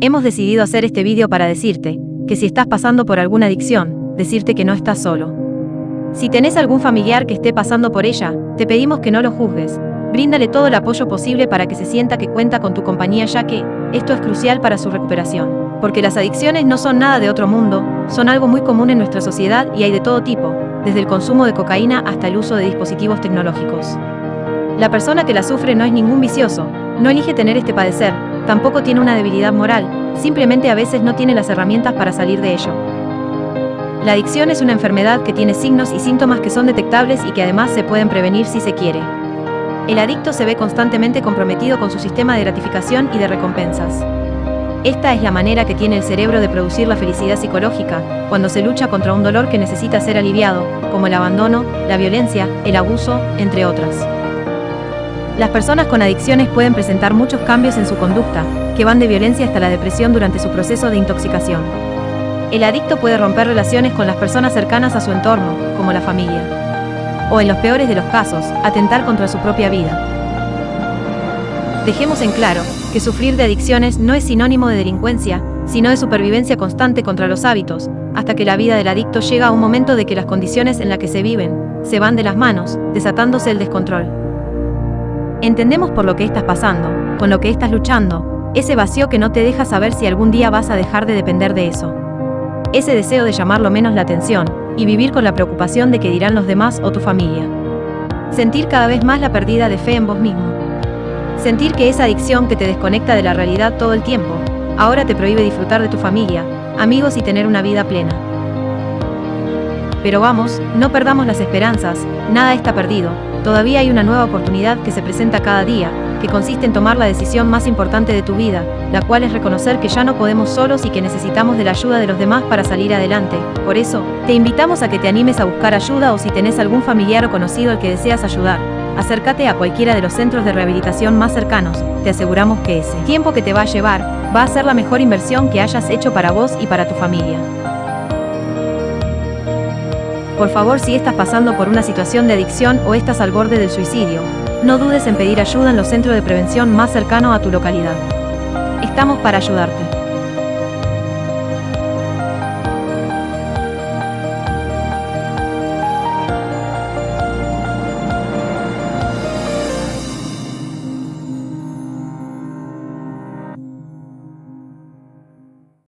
Hemos decidido hacer este vídeo para decirte que si estás pasando por alguna adicción, decirte que no estás solo. Si tenés algún familiar que esté pasando por ella, te pedimos que no lo juzgues. Bríndale todo el apoyo posible para que se sienta que cuenta con tu compañía ya que esto es crucial para su recuperación. Porque las adicciones no son nada de otro mundo, son algo muy común en nuestra sociedad y hay de todo tipo, desde el consumo de cocaína hasta el uso de dispositivos tecnológicos. La persona que la sufre no es ningún vicioso, no elige tener este padecer, tampoco tiene una debilidad moral, simplemente a veces no tiene las herramientas para salir de ello. La adicción es una enfermedad que tiene signos y síntomas que son detectables y que además se pueden prevenir si se quiere. El adicto se ve constantemente comprometido con su sistema de gratificación y de recompensas. Esta es la manera que tiene el cerebro de producir la felicidad psicológica, cuando se lucha contra un dolor que necesita ser aliviado, como el abandono, la violencia, el abuso, entre otras. Las personas con adicciones pueden presentar muchos cambios en su conducta, que van de violencia hasta la depresión durante su proceso de intoxicación. El adicto puede romper relaciones con las personas cercanas a su entorno, como la familia. O en los peores de los casos, atentar contra su propia vida. Dejemos en claro que sufrir de adicciones no es sinónimo de delincuencia, sino de supervivencia constante contra los hábitos, hasta que la vida del adicto llega a un momento de que las condiciones en las que se viven se van de las manos, desatándose el descontrol. Entendemos por lo que estás pasando, con lo que estás luchando, ese vacío que no te deja saber si algún día vas a dejar de depender de eso. Ese deseo de llamar lo menos la atención, y vivir con la preocupación de que dirán los demás o tu familia. Sentir cada vez más la pérdida de fe en vos mismo. Sentir que esa adicción que te desconecta de la realidad todo el tiempo, ahora te prohíbe disfrutar de tu familia, amigos y tener una vida plena. Pero vamos, no perdamos las esperanzas, nada está perdido, todavía hay una nueva oportunidad que se presenta cada día, que consiste en tomar la decisión más importante de tu vida, la cual es reconocer que ya no podemos solos y que necesitamos de la ayuda de los demás para salir adelante. Por eso, te invitamos a que te animes a buscar ayuda o si tenés algún familiar o conocido al que deseas ayudar, acércate a cualquiera de los centros de rehabilitación más cercanos, te aseguramos que ese tiempo que te va a llevar, va a ser la mejor inversión que hayas hecho para vos y para tu familia. Por favor, si estás pasando por una situación de adicción o estás al borde del suicidio, no dudes en pedir ayuda en los centros de prevención más cercanos a tu localidad. Estamos para ayudarte.